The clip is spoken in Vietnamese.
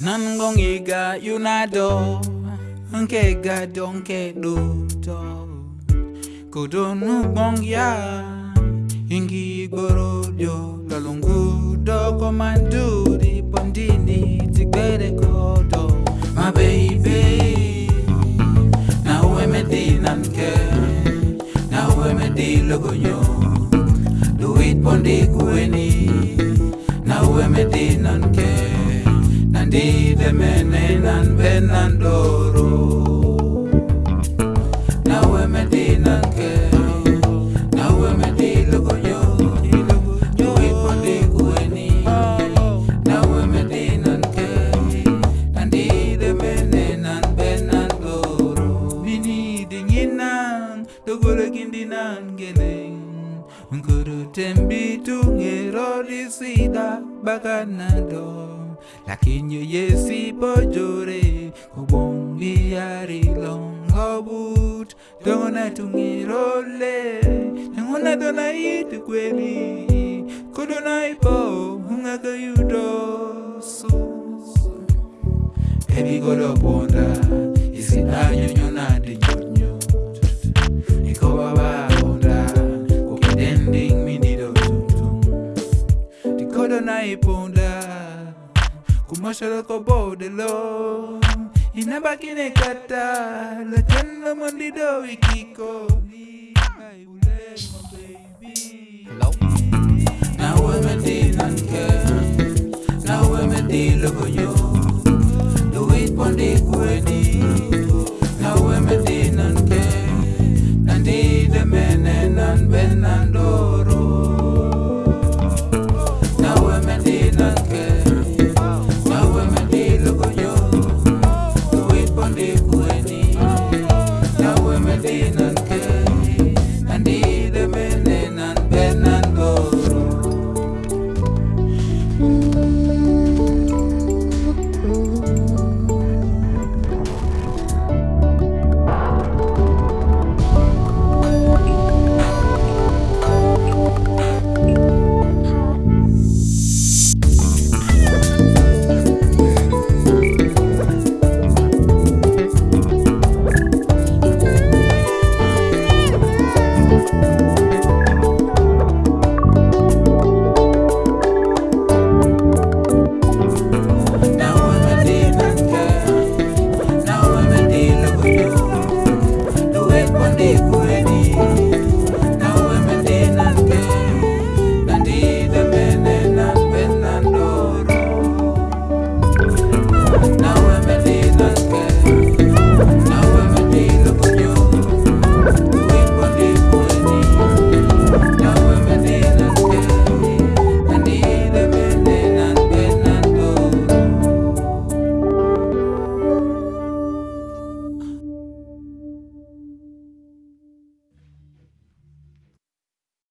Nangongiga yunado Nkega donke duto Kudonu bongya Ingi gorodio Lalungudo komanduri Bondini tigbere kodo My baby Na uwe medina nke Na uwe medilo gonyo Duit bondi feeling Nkuru tembi tungirori sida bakanado Lakinyo yesi bojore kubongi yari longobut Dona tungirole Nanguna dona itu kweli. Kudona ipo hungaka yudo Baby go to na e iponda kumosholo kobodelo inabakine kata latendo mondido ikikoli Now women did not care. Now women did look you. Vina.